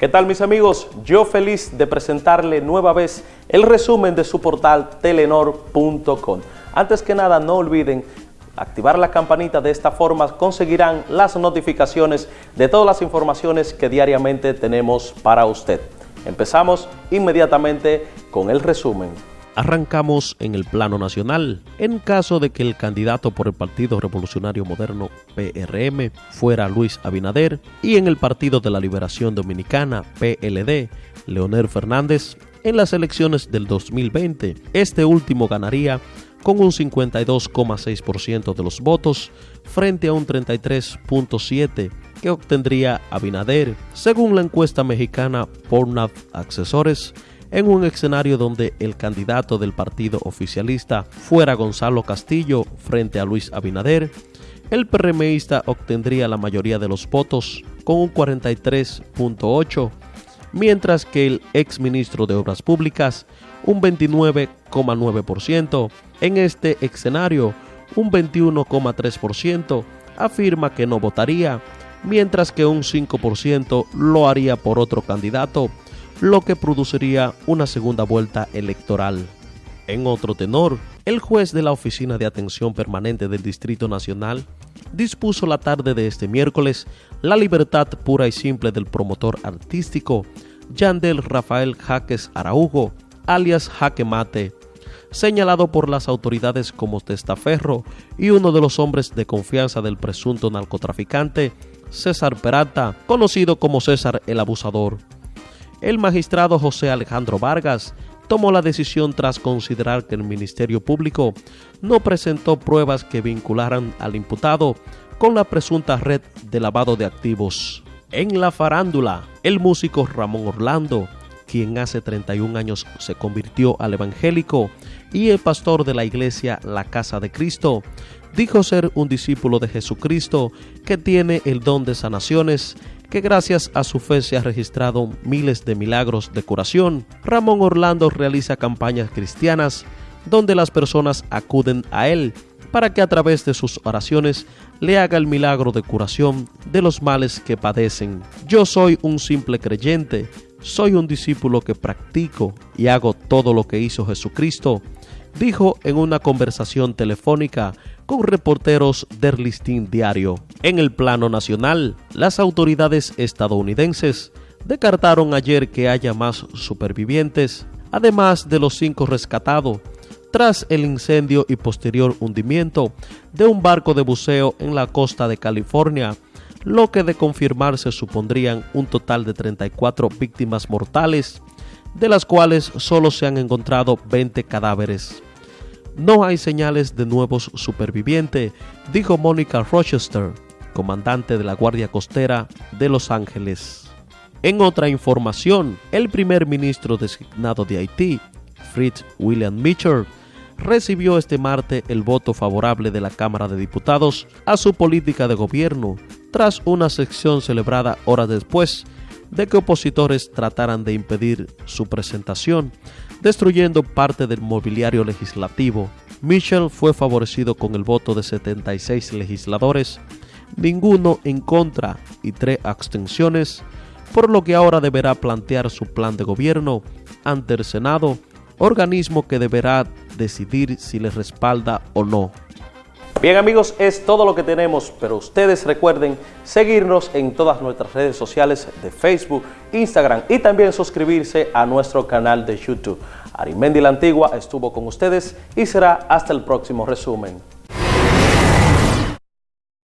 ¿Qué tal mis amigos? Yo feliz de presentarle nueva vez el resumen de su portal telenor.com. Antes que nada no olviden activar la campanita, de esta forma conseguirán las notificaciones de todas las informaciones que diariamente tenemos para usted. Empezamos inmediatamente con el resumen. Arrancamos en el plano nacional. En caso de que el candidato por el Partido Revolucionario Moderno PRM fuera Luis Abinader y en el Partido de la Liberación Dominicana PLD Leonel Fernández, en las elecciones del 2020, este último ganaría con un 52,6% de los votos frente a un 33,7% que obtendría Abinader, según la encuesta mexicana Pornhub Accesores en un escenario donde el candidato del partido oficialista fuera Gonzalo Castillo frente a Luis Abinader, el PRMista obtendría la mayoría de los votos con un 43.8, mientras que el exministro de Obras Públicas un 29,9%. En este escenario, un 21,3% afirma que no votaría, mientras que un 5% lo haría por otro candidato lo que produciría una segunda vuelta electoral. En otro tenor, el juez de la Oficina de Atención Permanente del Distrito Nacional dispuso la tarde de este miércoles la libertad pura y simple del promotor artístico Yandel Rafael Jaques Araujo, alias Jaque Mate, señalado por las autoridades como testaferro y uno de los hombres de confianza del presunto narcotraficante César Peralta, conocido como César el Abusador. El magistrado José Alejandro Vargas tomó la decisión tras considerar que el Ministerio Público no presentó pruebas que vincularan al imputado con la presunta red de lavado de activos. En la farándula, el músico Ramón Orlando, quien hace 31 años se convirtió al evangélico, y el pastor de la iglesia La Casa de Cristo, dijo ser un discípulo de Jesucristo que tiene el don de sanaciones que gracias a su fe se ha registrado miles de milagros de curación. Ramón Orlando realiza campañas cristianas donde las personas acuden a él para que a través de sus oraciones le haga el milagro de curación de los males que padecen. Yo soy un simple creyente, soy un discípulo que practico y hago todo lo que hizo Jesucristo, dijo en una conversación telefónica con reporteros del listín diario. En el plano nacional, las autoridades estadounidenses descartaron ayer que haya más supervivientes, además de los cinco rescatados, tras el incendio y posterior hundimiento de un barco de buceo en la costa de California, lo que de confirmarse supondrían un total de 34 víctimas mortales, de las cuales solo se han encontrado 20 cadáveres. No hay señales de nuevos supervivientes, dijo Mónica Rochester, comandante de la Guardia Costera de Los Ángeles. En otra información, el primer ministro designado de Haití, Fritz William Mitchell, recibió este martes el voto favorable de la Cámara de Diputados a su política de gobierno, tras una sección celebrada horas después de que opositores trataran de impedir su presentación destruyendo parte del mobiliario legislativo. Mitchell fue favorecido con el voto de 76 legisladores, ninguno en contra y tres abstenciones, por lo que ahora deberá plantear su plan de gobierno ante el Senado, organismo que deberá decidir si le respalda o no. Bien amigos, es todo lo que tenemos, pero ustedes recuerden seguirnos en todas nuestras redes sociales de Facebook, Instagram y también suscribirse a nuestro canal de YouTube. Arimendi la Antigua estuvo con ustedes y será hasta el próximo resumen.